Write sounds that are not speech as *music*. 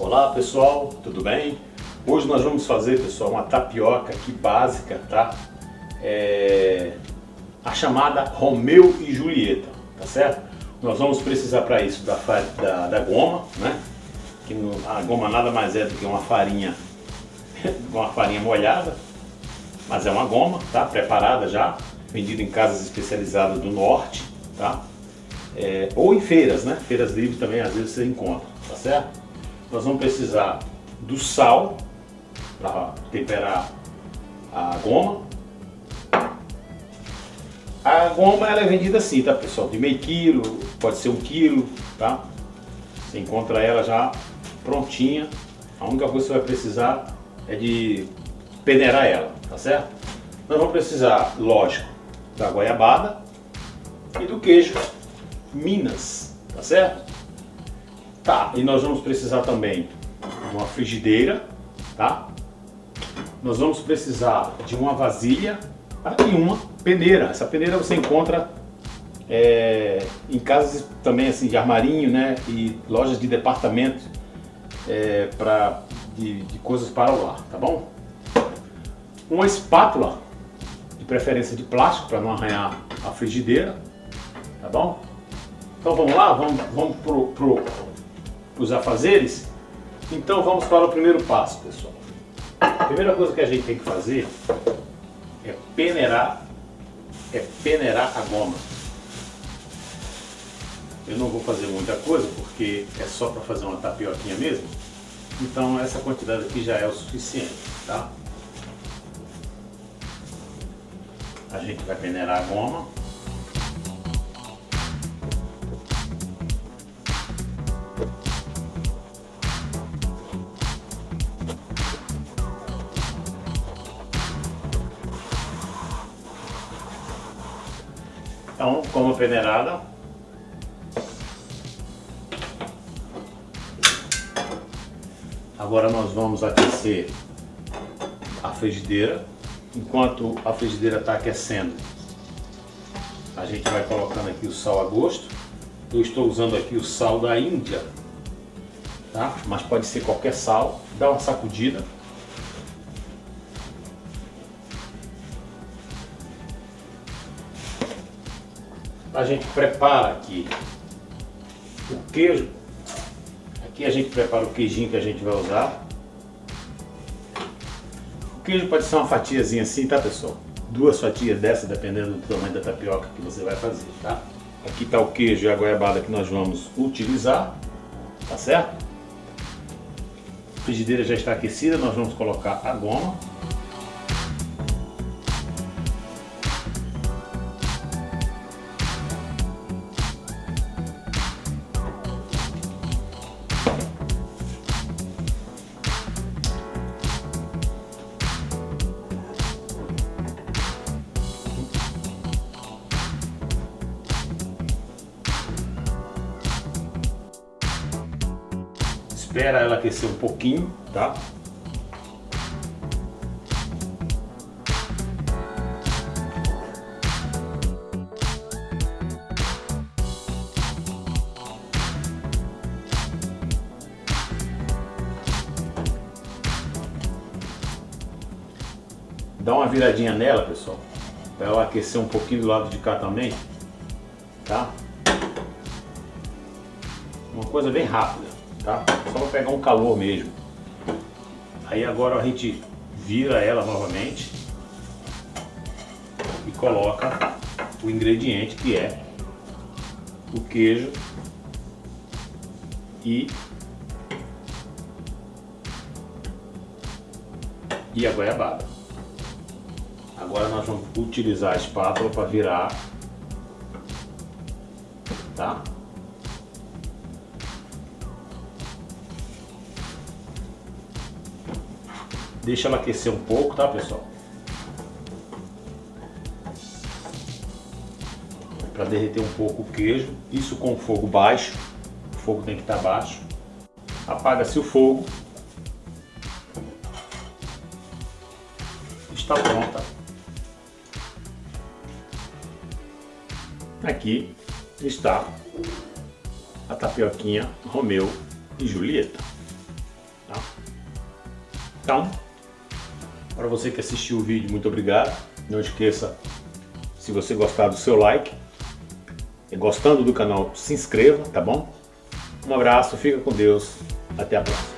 Olá pessoal, tudo bem? Hoje nós vamos fazer, pessoal, uma tapioca aqui básica, tá? É... A chamada Romeu e Julieta, tá certo? Nós vamos precisar para isso da, da, da, goma, né? Que no, a goma nada mais é do que uma farinha, *laughs* uma farinha molhada, mas é uma goma, tá? Preparada já, vendida em casas especializadas do norte, tá? É, ou em feiras, né? Feiras livres também às vezes você encontra, tá certo? Nós vamos precisar do sal para temperar a goma. A goma ela é vendida assim, tá pessoal? De meio quilo, pode ser um quilo, tá? Você encontra ela já prontinha. A única coisa que você vai precisar é de peneirar ela, tá certo? Nós vamos precisar, lógico, da goiabada e do queijo Minas, tá certo? Tá, e nós vamos precisar também de uma frigideira, tá? Nós vamos precisar de uma vasilha tá? e uma peneira. Essa peneira você encontra é, em casas também assim de armarinho, né? E lojas de departamento é, para de, de coisas para o lar, tá bom? Uma espátula, de preferência de plástico para não arranhar a frigideira, tá bom? Então vamos lá, vamos, vamos pro, pro, os afazeres? Então vamos para o primeiro passo, pessoal. A primeira coisa que a gente tem que fazer é peneirar, é peneirar a goma. Eu não vou fazer muita coisa porque é só para fazer uma tapioquinha mesmo. Então essa quantidade aqui já é o suficiente, tá? A gente vai peneirar a goma. Então, como peneirada. Agora nós vamos aquecer a frigideira. Enquanto a frigideira está aquecendo, a gente vai colocando aqui o sal a gosto. Eu estou usando aqui o sal da Índia, tá? mas pode ser qualquer sal. Dá uma sacudida. A gente prepara aqui o queijo. Aqui a gente prepara o queijinho que a gente vai usar. O queijo pode ser uma fatiazinha assim, tá pessoal? Duas fatias dessa, dependendo do tamanho da tapioca que você vai fazer, tá? Aqui está o queijo e a goiabada que nós vamos utilizar, tá certo? A frigideira já está aquecida, nós vamos colocar a goma. Espera ela aquecer um pouquinho, tá? Dá uma viradinha nela, pessoal, para ela aquecer um pouquinho do lado de cá também, tá? Uma coisa bem rápida tá? Só para pegar um calor mesmo. Aí agora a gente vira ela novamente e coloca o ingrediente que é o queijo e e a goiabada. Agora nós vamos utilizar a espátula para virar, tá? Deixa ela aquecer um pouco, tá pessoal? Para derreter um pouco o queijo. Isso com fogo baixo. O fogo tem que estar baixo. Apaga-se o fogo. Está pronta. Aqui está a tapioquinha Romeu e Julieta. Tá? Então, para você que assistiu o vídeo, muito obrigado. Não esqueça, se você gostar do seu like, e gostando do canal, se inscreva, tá bom? Um abraço, fica com Deus, até a próxima.